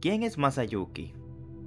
¿Quién es Masayuki?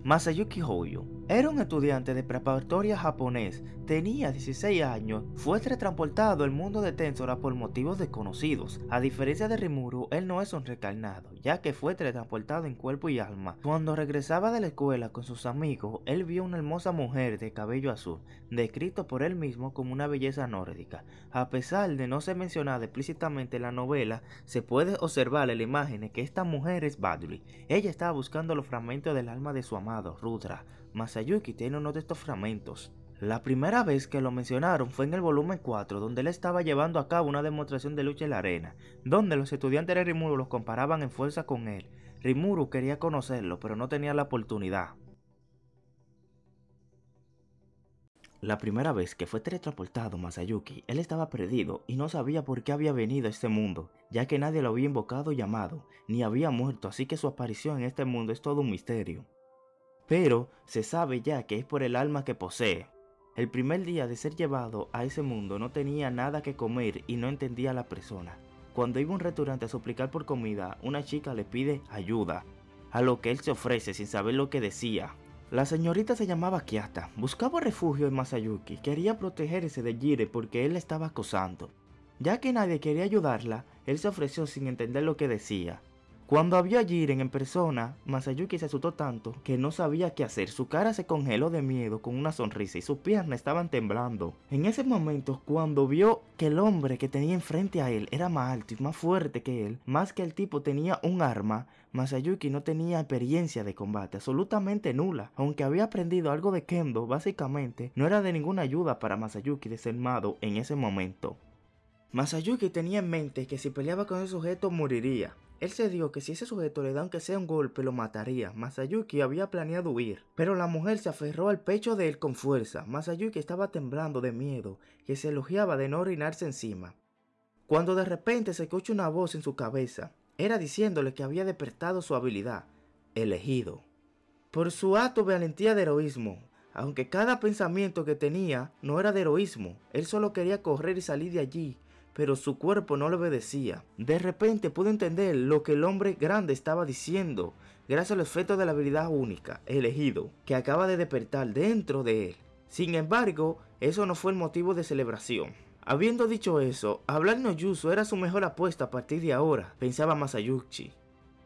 Masayuki Hoyo era un estudiante de preparatoria japonés, tenía 16 años, fue transportado al mundo de Tensora por motivos desconocidos. A diferencia de Rimuru, él no es un recarnado, ya que fue transportado en cuerpo y alma. Cuando regresaba de la escuela con sus amigos, él vio una hermosa mujer de cabello azul, descrito por él mismo como una belleza nórdica. A pesar de no ser mencionada explícitamente en la novela, se puede observar en la imagen que esta mujer es Badly. Ella estaba buscando los fragmentos del alma de su amado, Rudra. Masayuki tiene uno de estos fragmentos. La primera vez que lo mencionaron fue en el volumen 4, donde él estaba llevando a cabo una demostración de lucha en la arena, donde los estudiantes de Rimuru los comparaban en fuerza con él. Rimuru quería conocerlo, pero no tenía la oportunidad. La primera vez que fue teletransportado Masayuki, él estaba perdido y no sabía por qué había venido a este mundo, ya que nadie lo había invocado o llamado, ni había muerto, así que su aparición en este mundo es todo un misterio pero se sabe ya que es por el alma que posee. El primer día de ser llevado a ese mundo no tenía nada que comer y no entendía a la persona. Cuando iba a un restaurante a suplicar por comida, una chica le pide ayuda, a lo que él se ofrece sin saber lo que decía. La señorita se llamaba Kiata, buscaba refugio en Masayuki, quería protegerse de Jire porque él la estaba acosando. Ya que nadie quería ayudarla, él se ofreció sin entender lo que decía. Cuando vio a Jiren en persona, Masayuki se asustó tanto que no sabía qué hacer. Su cara se congeló de miedo con una sonrisa y sus piernas estaban temblando. En ese momento, cuando vio que el hombre que tenía enfrente a él era más alto y más fuerte que él, más que el tipo tenía un arma, Masayuki no tenía experiencia de combate, absolutamente nula. Aunque había aprendido algo de Kendo, básicamente no era de ninguna ayuda para Masayuki desarmado en ese momento. Masayuki tenía en mente que si peleaba con ese sujeto moriría. Él se dijo que si ese sujeto le da aunque sea un golpe lo mataría. Masayuki había planeado huir, pero la mujer se aferró al pecho de él con fuerza. Masayuki estaba temblando de miedo, que se elogiaba de no orinarse encima. Cuando de repente se escucha una voz en su cabeza, era diciéndole que había despertado su habilidad, elegido. Por su acto valentía de heroísmo, aunque cada pensamiento que tenía no era de heroísmo, él solo quería correr y salir de allí, pero su cuerpo no le obedecía. De repente pudo entender lo que el hombre grande estaba diciendo, gracias al efecto de la habilidad única, elegido, que acaba de despertar dentro de él. Sin embargo, eso no fue el motivo de celebración. Habiendo dicho eso, hablar no era su mejor apuesta a partir de ahora, pensaba Masayuki.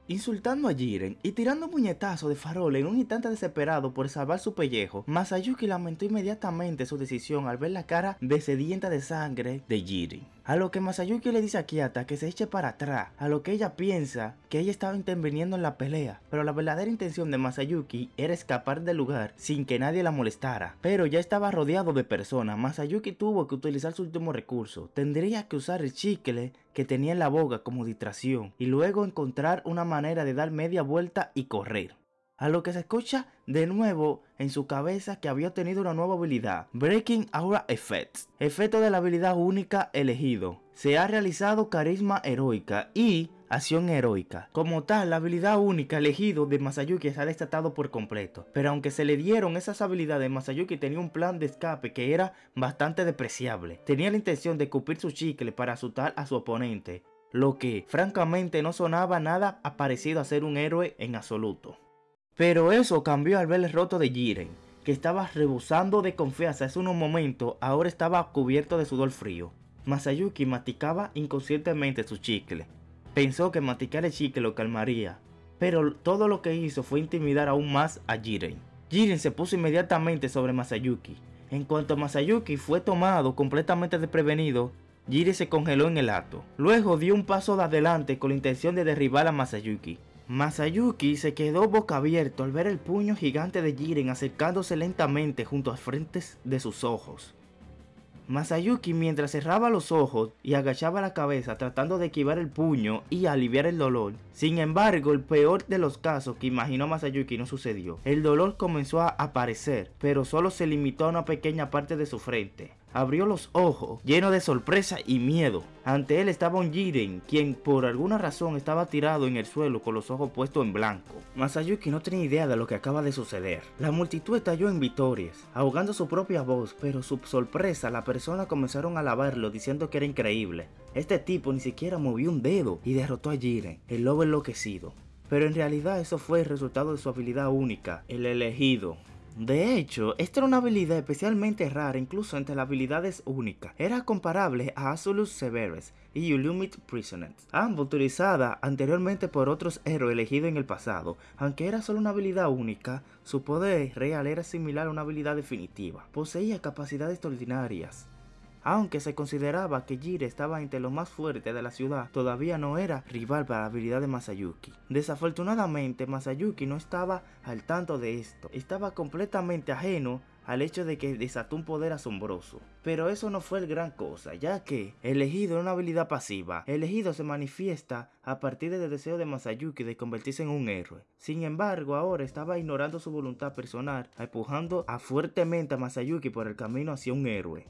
Insultando a Jiren y tirando un puñetazo de farol en un instante desesperado por salvar su pellejo, Masayuki lamentó inmediatamente su decisión al ver la cara desedienta de sangre de Jiren. A lo que Masayuki le dice a Kiata que se eche para atrás, a lo que ella piensa que ella estaba interviniendo en la pelea, pero la verdadera intención de Masayuki era escapar del lugar sin que nadie la molestara. Pero ya estaba rodeado de personas, Masayuki tuvo que utilizar su último recurso, tendría que usar el chicle que tenía en la boca como distracción y luego encontrar una manera de dar media vuelta y correr. A lo que se escucha de nuevo en su cabeza que había tenido una nueva habilidad, Breaking Aura Effects, efecto de la habilidad única elegido. Se ha realizado carisma heroica y acción heroica. Como tal, la habilidad única elegido de Masayuki se ha desatado por completo. Pero aunque se le dieron esas habilidades, Masayuki tenía un plan de escape que era bastante despreciable. Tenía la intención de cupir su chicle para asustar a su oponente, lo que francamente no sonaba nada parecido a ser un héroe en absoluto. Pero eso cambió al ver el roto de Jiren, que estaba rebosando de confianza hace unos momentos, ahora estaba cubierto de sudor frío. Masayuki masticaba inconscientemente su chicle. Pensó que masticar el chicle lo calmaría, pero todo lo que hizo fue intimidar aún más a Jiren. Jiren se puso inmediatamente sobre Masayuki. En cuanto Masayuki fue tomado completamente desprevenido, Jiren se congeló en el acto. Luego dio un paso de adelante con la intención de derribar a Masayuki, Masayuki se quedó boca abierto al ver el puño gigante de Jiren acercándose lentamente junto a frentes de sus ojos. Masayuki mientras cerraba los ojos y agachaba la cabeza tratando de esquivar el puño y aliviar el dolor. Sin embargo, el peor de los casos que imaginó Masayuki no sucedió. El dolor comenzó a aparecer, pero solo se limitó a una pequeña parte de su frente abrió los ojos, lleno de sorpresa y miedo. Ante él estaba un Jiren, quien por alguna razón estaba tirado en el suelo con los ojos puestos en blanco. Masayuki no tenía idea de lo que acaba de suceder. La multitud estalló en victorias, ahogando su propia voz, pero su sorpresa la persona comenzaron a alabarlo diciendo que era increíble. Este tipo ni siquiera movió un dedo y derrotó a Jiren, el lobo enloquecido. pero en realidad eso fue el resultado de su habilidad única, el elegido. De hecho, esta era una habilidad especialmente rara incluso entre las habilidades únicas. Era comparable a Azulus Severus y Ulumit Prisoners, ambos utilizadas anteriormente por otros héroes elegidos en el pasado. Aunque era solo una habilidad única, su poder real era similar a una habilidad definitiva. Poseía capacidades extraordinarias, aunque se consideraba que Jire estaba entre los más fuertes de la ciudad, todavía no era rival para la habilidad de Masayuki. Desafortunadamente, Masayuki no estaba al tanto de esto, estaba completamente ajeno al hecho de que desató un poder asombroso. Pero eso no fue el gran cosa, ya que elegido era una habilidad pasiva. Elegido se manifiesta a partir del deseo de Masayuki de convertirse en un héroe. Sin embargo, ahora estaba ignorando su voluntad personal, empujando a fuertemente a Masayuki por el camino hacia un héroe.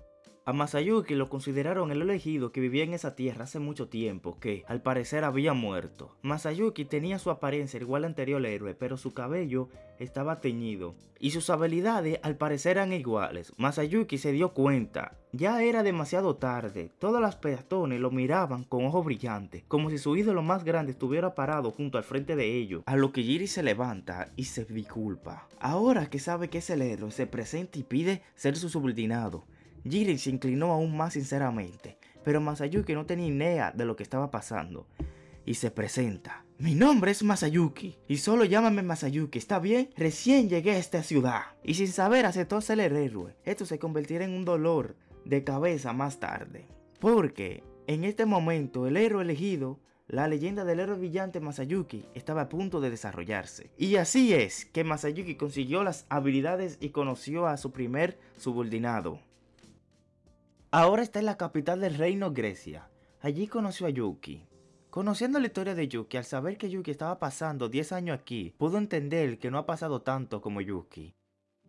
A Masayuki lo consideraron el elegido que vivía en esa tierra hace mucho tiempo, que al parecer había muerto. Masayuki tenía su apariencia igual al anterior héroe, pero su cabello estaba teñido. Y sus habilidades al parecer eran iguales. Masayuki se dio cuenta. Ya era demasiado tarde. Todas las peatones lo miraban con ojos brillantes, como si su ídolo más grande estuviera parado junto al frente de ellos. A lo que Jiri se levanta y se disculpa. Ahora que sabe que es el héroe, se presenta y pide ser su subordinado. Jiren se inclinó aún más sinceramente, pero Masayuki no tenía idea de lo que estaba pasando. Y se presenta. Mi nombre es Masayuki, y solo llámame Masayuki, ¿está bien? Recién llegué a esta ciudad. Y sin saber aceptó ser el héroe. Esto se convertirá en un dolor de cabeza más tarde. Porque en este momento el héroe elegido la leyenda del héroe brillante Masayuki estaba a punto de desarrollarse. Y así es que Masayuki consiguió las habilidades y conoció a su primer subordinado, Ahora está en la capital del reino Grecia. Allí conoció a Yuki. Conociendo la historia de Yuki, al saber que Yuki estaba pasando 10 años aquí, pudo entender que no ha pasado tanto como Yuki.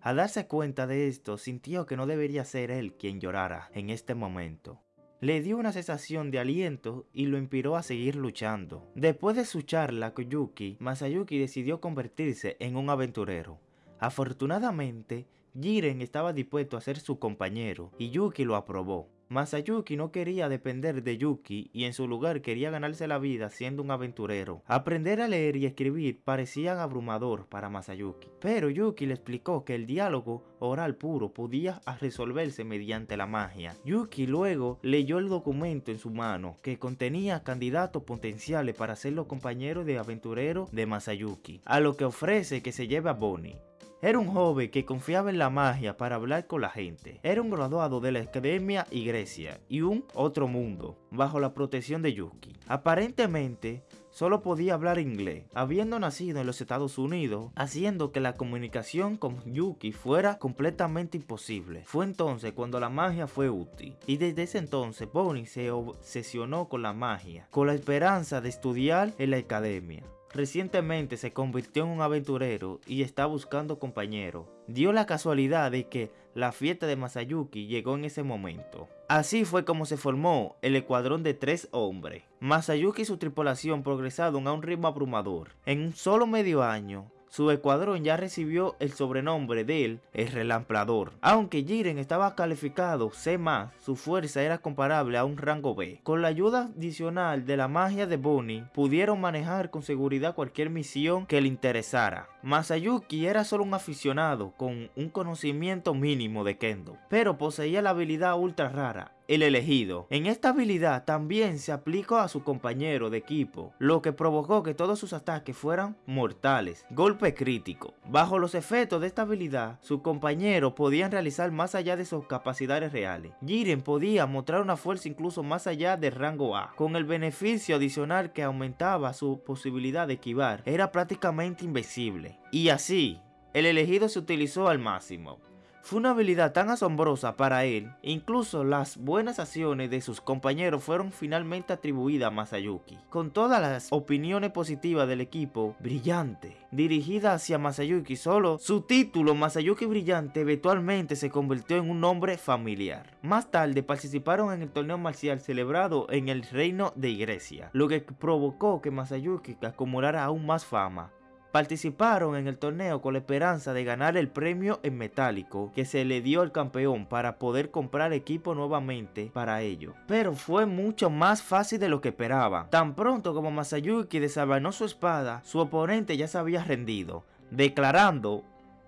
Al darse cuenta de esto, sintió que no debería ser él quien llorara en este momento. Le dio una sensación de aliento y lo inspiró a seguir luchando. Después de su charla con Yuki, Masayuki decidió convertirse en un aventurero. Afortunadamente, Jiren estaba dispuesto a ser su compañero y Yuki lo aprobó. Masayuki no quería depender de Yuki y en su lugar quería ganarse la vida siendo un aventurero. Aprender a leer y escribir parecía abrumador para Masayuki, pero Yuki le explicó que el diálogo oral puro podía resolverse mediante la magia. Yuki luego leyó el documento en su mano que contenía candidatos potenciales para ser los compañeros de aventurero de Masayuki, a lo que ofrece que se lleve a Bonnie. Era un joven que confiaba en la magia para hablar con la gente. Era un graduado de la Academia y Grecia y un otro mundo, bajo la protección de Yuki. Aparentemente, solo podía hablar inglés, habiendo nacido en los Estados Unidos, haciendo que la comunicación con Yuki fuera completamente imposible. Fue entonces cuando la magia fue útil, y desde ese entonces Bonnie se obsesionó con la magia, con la esperanza de estudiar en la academia. Recientemente se convirtió en un aventurero y está buscando compañero. Dio la casualidad de que la fiesta de Masayuki llegó en ese momento. Así fue como se formó el escuadrón de tres hombres. Masayuki y su tripulación progresaron a un ritmo abrumador. En un solo medio año, su escuadrón ya recibió el sobrenombre de él, el Relamplador. Aunque Jiren estaba calificado C+, su fuerza era comparable a un rango B. Con la ayuda adicional de la magia de Bonnie, pudieron manejar con seguridad cualquier misión que le interesara. Masayuki era solo un aficionado con un conocimiento mínimo de Kendo, pero poseía la habilidad ultra rara, el elegido. En esta habilidad también se aplicó a su compañero de equipo, lo que provocó que todos sus ataques fueran mortales, golpe crítico. Bajo los efectos de esta habilidad, sus compañeros podían realizar más allá de sus capacidades reales. Jiren podía mostrar una fuerza incluso más allá del rango A, con el beneficio adicional que aumentaba su posibilidad de esquivar, era prácticamente invencible. Y así, el elegido se utilizó al máximo. Fue una habilidad tan asombrosa para él, incluso las buenas acciones de sus compañeros fueron finalmente atribuidas a Masayuki. Con todas las opiniones positivas del equipo, brillante, dirigida hacia Masayuki solo, su título Masayuki Brillante eventualmente se convirtió en un nombre familiar. Más tarde participaron en el torneo marcial celebrado en el reino de Grecia, lo que provocó que Masayuki acumulara aún más fama. Participaron en el torneo con la esperanza de ganar el premio en metálico que se le dio al campeón para poder comprar equipo nuevamente para ello. Pero fue mucho más fácil de lo que esperaba. Tan pronto como Masayuki desabanó su espada, su oponente ya se había rendido, declarando,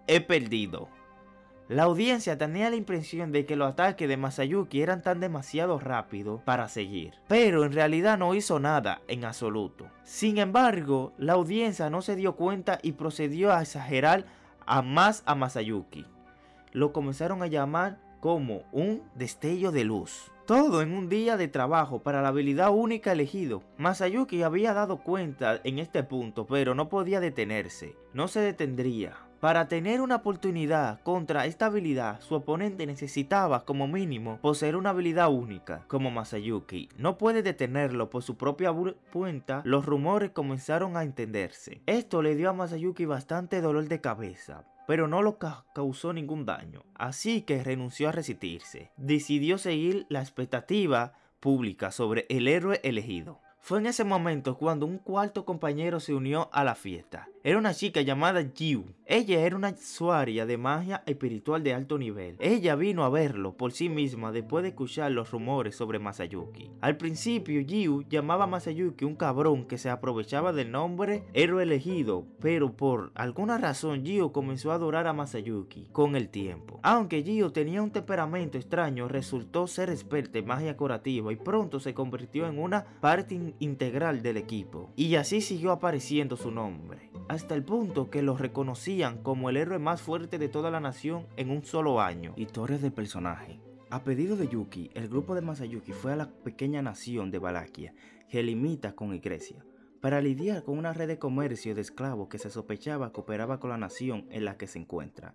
he perdido. La audiencia tenía la impresión de que los ataques de Masayuki eran tan demasiado rápidos para seguir, pero en realidad no hizo nada en absoluto. Sin embargo, la audiencia no se dio cuenta y procedió a exagerar a más a Masayuki. Lo comenzaron a llamar como un destello de luz. Todo en un día de trabajo para la habilidad única elegido. Masayuki había dado cuenta en este punto, pero no podía detenerse. No se detendría. Para tener una oportunidad contra esta habilidad, su oponente necesitaba como mínimo poseer una habilidad única, como Masayuki. No puede detenerlo por su propia cuenta, los rumores comenzaron a entenderse. Esto le dio a Masayuki bastante dolor de cabeza, pero no lo causó ningún daño, así que renunció a resistirse. Decidió seguir la expectativa pública sobre el héroe elegido. Fue en ese momento cuando un cuarto compañero se unió a la fiesta. Era una chica llamada Jiu. Ella era una usuaria de magia espiritual de alto nivel. Ella vino a verlo por sí misma después de escuchar los rumores sobre Masayuki. Al principio, Jiu llamaba a Masayuki un cabrón que se aprovechaba del nombre héroe elegido, pero por alguna razón Jiu comenzó a adorar a Masayuki con el tiempo. Aunque Jiu tenía un temperamento extraño, resultó ser experta en magia curativa y pronto se convirtió en una parte integral del equipo. Y así siguió apareciendo su nombre hasta el punto que lo reconocían como el héroe más fuerte de toda la nación en un solo año. Historias del personaje. A pedido de Yuki, el grupo de Masayuki fue a la pequeña nación de Valaquia, que limita con Iglesia, para lidiar con una red de comercio de esclavos que se sospechaba cooperaba con la nación en la que se encuentra.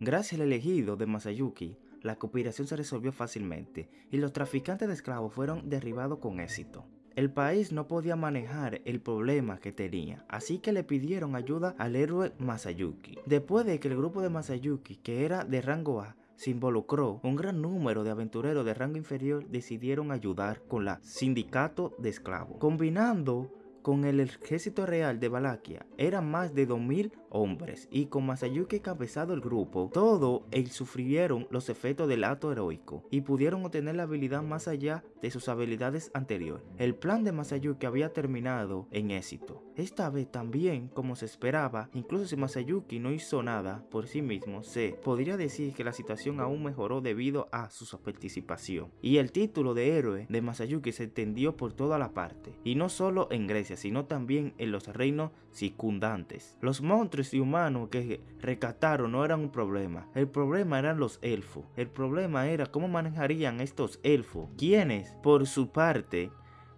Gracias al elegido de Masayuki, la cooperación se resolvió fácilmente y los traficantes de esclavos fueron derribados con éxito. El país no podía manejar el problema que tenía, así que le pidieron ayuda al héroe Masayuki. Después de que el grupo de Masayuki, que era de rango A, se involucró, un gran número de aventureros de rango inferior decidieron ayudar con la sindicato de esclavos, combinando con el ejército real de Valaquia eran más de 2000 hombres y con Masayuki encabezado el grupo, todo ellos sufrieron los efectos del acto heroico y pudieron obtener la habilidad más allá de sus habilidades anteriores. El plan de Masayuki había terminado en éxito. Esta vez también, como se esperaba, incluso si Masayuki no hizo nada por sí mismo, se podría decir que la situación aún mejoró debido a su participación. Y el título de héroe de Masayuki se extendió por toda la parte, y no solo en Grecia, sino también en los reinos circundantes. Los monstruos y humanos que recataron no eran un problema, el problema eran los elfos. El problema era cómo manejarían estos elfos, quienes, por su parte,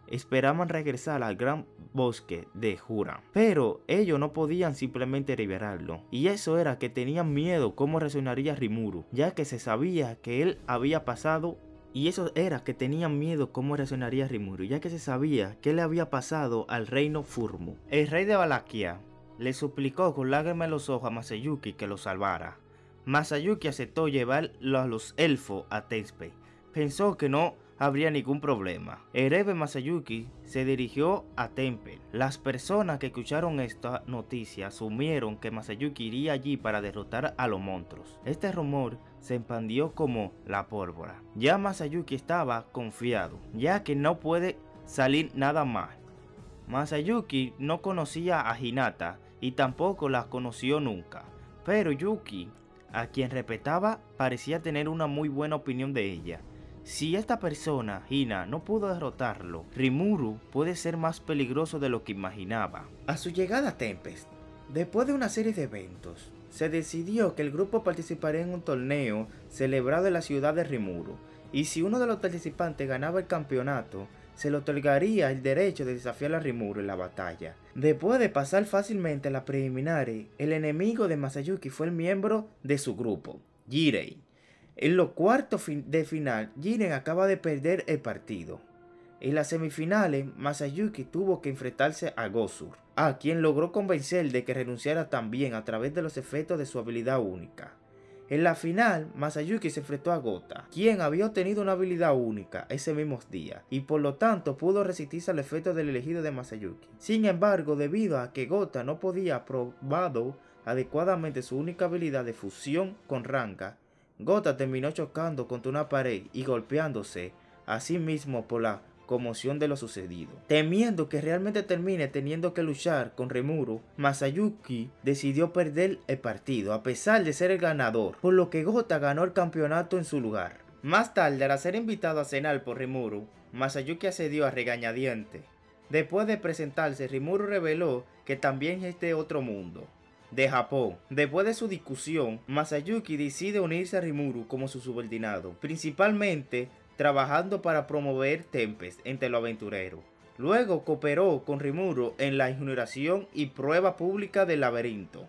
esperaban regresar al gran bosque de Jura. Pero ellos no podían simplemente liberarlo. Y eso era que tenían miedo cómo reaccionaría Rimuru, ya que se sabía que él había pasado y eso era que tenían miedo cómo reaccionaría Rimuru, ya que se sabía que le había pasado al reino Furmu. El rey de Valaquia le suplicó con lágrimas en los ojos a Masayuki que lo salvara. Masayuki aceptó llevarlo a los elfos a Tespe. Pensó que no habría ningún problema. Erebe Masayuki se dirigió a Temple. Las personas que escucharon esta noticia asumieron que Masayuki iría allí para derrotar a los monstruos. Este rumor se expandió como la pólvora. Ya Masayuki estaba confiado, ya que no puede salir nada más. Masayuki no conocía a Hinata y tampoco la conoció nunca, pero Yuki, a quien respetaba, parecía tener una muy buena opinión de ella. Si esta persona, Hina, no pudo derrotarlo, Rimuru puede ser más peligroso de lo que imaginaba. A su llegada a Tempest, después de una serie de eventos, se decidió que el grupo participaría en un torneo celebrado en la ciudad de Rimuru, y si uno de los participantes ganaba el campeonato, se le otorgaría el derecho de desafiar a Rimuru en la batalla. Después de pasar fácilmente la preliminares, el enemigo de Masayuki fue el miembro de su grupo, Jirei. En los cuartos de final, Jiren acaba de perder el partido. En las semifinales, Masayuki tuvo que enfrentarse a Gosur, a quien logró convencer de que renunciara también a través de los efectos de su habilidad única. En la final, Masayuki se enfrentó a Gota, quien había obtenido una habilidad única ese mismo día, y por lo tanto pudo resistirse al efecto del elegido de Masayuki. Sin embargo, debido a que Gota no podía probado adecuadamente su única habilidad de fusión con Ranga, Gota terminó chocando contra una pared y golpeándose a sí mismo por la conmoción de lo sucedido. Temiendo que realmente termine teniendo que luchar con Remuru, Masayuki decidió perder el partido a pesar de ser el ganador, por lo que Gota ganó el campeonato en su lugar. Más tarde, al ser invitado a cenar por Rimuru, Masayuki accedió a regañadiente. Después de presentarse, Rimuru reveló que también es de otro mundo, de Japón. Después de su discusión, Masayuki decide unirse a Rimuru como su subordinado, principalmente trabajando para promover Tempest entre los aventureros. Luego cooperó con Rimuru en la inauguración y prueba pública del laberinto.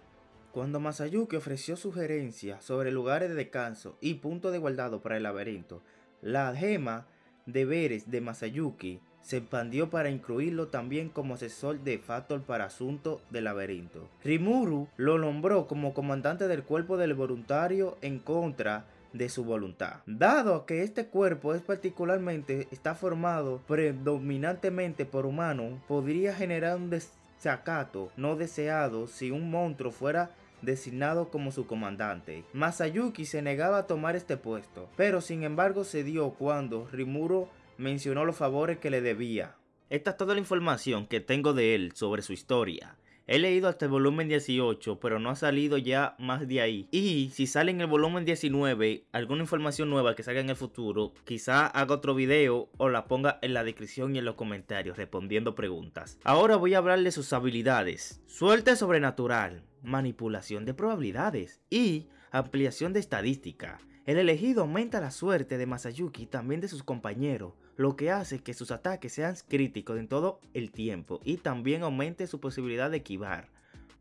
Cuando Masayuki ofreció sugerencias sobre lugares de descanso y puntos de guardado para el laberinto, la gema de veres de Masayuki se expandió para incluirlo también como asesor de Factor para asuntos del laberinto. Rimuru lo nombró como comandante del cuerpo del voluntario en contra de su voluntad. Dado que este cuerpo es particularmente está formado predominantemente por humanos, podría generar un desacato no deseado si un monstruo fuera designado como su comandante. Masayuki se negaba a tomar este puesto, pero sin embargo se dio cuando Rimuro mencionó los favores que le debía. Esta es toda la información que tengo de él sobre su historia. He leído hasta el volumen 18, pero no ha salido ya más de ahí. Y si sale en el volumen 19 alguna información nueva que salga en el futuro, quizá haga otro video o la ponga en la descripción y en los comentarios respondiendo preguntas. Ahora voy a hablar de sus habilidades. Suerte sobrenatural, manipulación de probabilidades y ampliación de estadística. El elegido aumenta la suerte de Masayuki y también de sus compañeros, lo que hace que sus ataques sean críticos en todo el tiempo y también aumente su posibilidad de esquivar.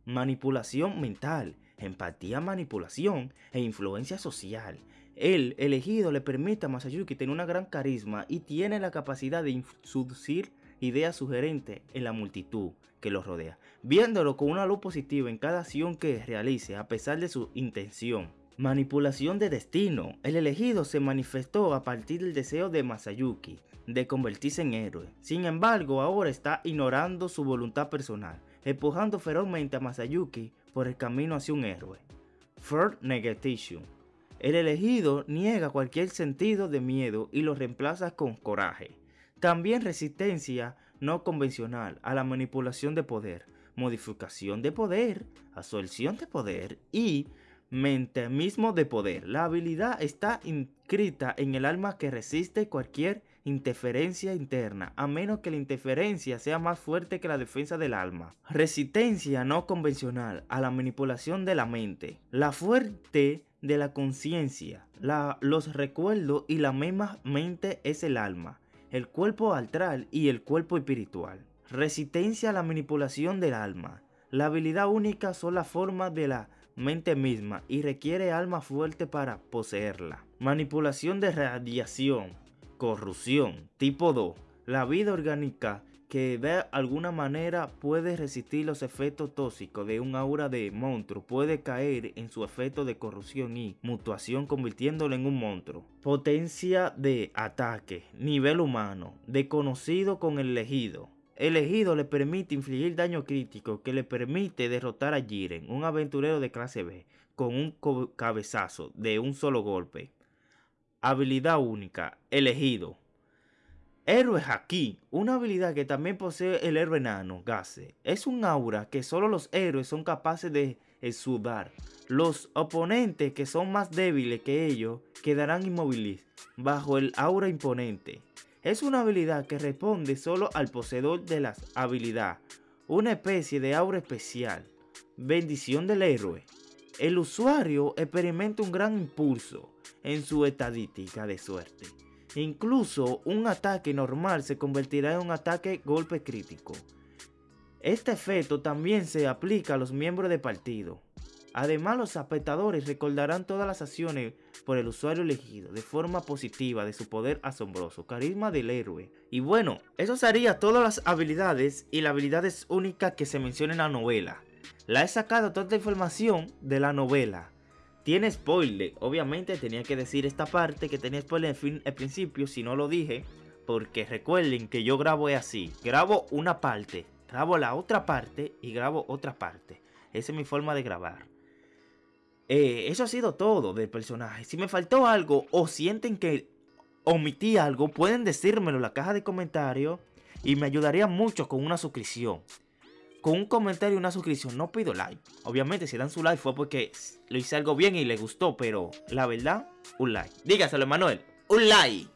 Manipulación mental, empatía, manipulación e influencia social. El elegido le permite a Masayuki tener una gran carisma y tiene la capacidad de introducir ideas sugerentes en la multitud que lo rodea, viéndolo con una luz positiva en cada acción que realice a pesar de su intención. Manipulación de destino. El elegido se manifestó a partir del deseo de Masayuki de convertirse en héroe. Sin embargo, ahora está ignorando su voluntad personal, empujando ferozmente a Masayuki por el camino hacia un héroe. Third Negation. El elegido niega cualquier sentido de miedo y lo reemplaza con coraje. También resistencia no convencional a la manipulación de poder, modificación de poder, absorción de poder y mente mismo de poder. La habilidad está inscrita en el alma que resiste cualquier interferencia interna, a menos que la interferencia sea más fuerte que la defensa del alma. Resistencia no convencional a la manipulación de la mente. La fuerte de la conciencia, los recuerdos y la misma mente es el alma, el cuerpo astral y el cuerpo espiritual. Resistencia a la manipulación del alma. La habilidad única son las formas de la mente misma y requiere alma fuerte para poseerla. Manipulación de radiación, corrupción, tipo 2. La vida orgánica que de alguna manera puede resistir los efectos tóxicos de un aura de monstruo puede caer en su efecto de corrupción y mutación convirtiéndolo en un monstruo. Potencia de ataque, nivel humano, desconocido con el elegido. Elegido le permite infligir daño crítico que le permite derrotar a Jiren, un aventurero de clase B, con un cabezazo de un solo golpe. Habilidad única, elegido. Héroe Haki, una habilidad que también posee el héroe enano, Gase. Es un aura que solo los héroes son capaces de exudar. Los oponentes que son más débiles que ellos quedarán inmóviles bajo el aura imponente. Es una habilidad que responde solo al poseedor de la habilidad, una especie de aura especial. Bendición del héroe. El usuario experimenta un gran impulso en su estadística de suerte. Incluso un ataque normal se convertirá en un ataque golpe crítico. Este efecto también se aplica a los miembros del partido. Además, los espectadores recordarán todas las acciones por el usuario elegido de forma positiva de su poder asombroso, carisma del héroe. Y bueno, eso sería todas las habilidades y las habilidades únicas que se mencionan en la novela. La he sacado toda esta información de la novela. tiene spoiler. Obviamente tenía que decir esta parte que tenía spoiler al principio, si no lo dije. Porque recuerden que yo grabo así. Grabo una parte, grabo la otra parte y grabo otra parte. Esa es mi forma de grabar. Eh, eso ha sido todo del personaje. Si me faltó algo o sienten que omití algo, pueden decírmelo en la caja de comentarios y me ayudaría mucho con una suscripción. Con un comentario y una suscripción, no pido like. Obviamente, si dan su like fue porque lo hice algo bien y les gustó, pero la verdad, un like. Dígaselo, Manuel, un like.